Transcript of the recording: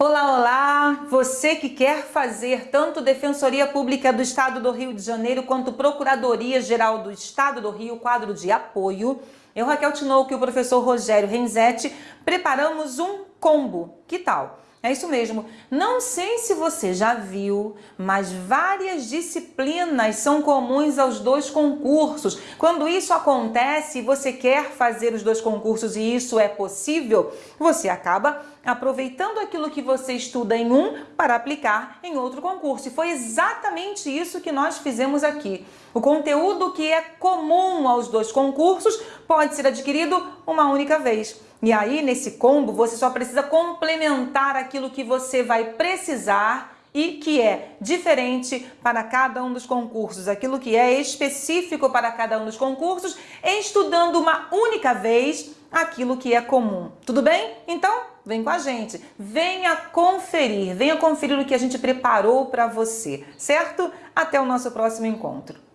Olá, olá! Você que quer fazer tanto Defensoria Pública do Estado do Rio de Janeiro quanto Procuradoria Geral do Estado do Rio, quadro de apoio, eu, Raquel Tinoco e o professor Rogério Renzetti preparamos um combo. Que tal? É isso mesmo. Não sei se você já viu, mas várias disciplinas são comuns aos dois concursos. Quando isso acontece e você quer fazer os dois concursos e isso é possível, você acaba aproveitando aquilo que você estuda em um para aplicar em outro concurso. E foi exatamente isso que nós fizemos aqui. O conteúdo que é comum aos dois concursos pode ser adquirido uma única vez. E aí, nesse combo, você só precisa complementar aquilo que você vai precisar e que é diferente para cada um dos concursos, aquilo que é específico para cada um dos concursos, estudando uma única vez aquilo que é comum. Tudo bem? Então, vem com a gente. Venha conferir, venha conferir o que a gente preparou para você, certo? Até o nosso próximo encontro.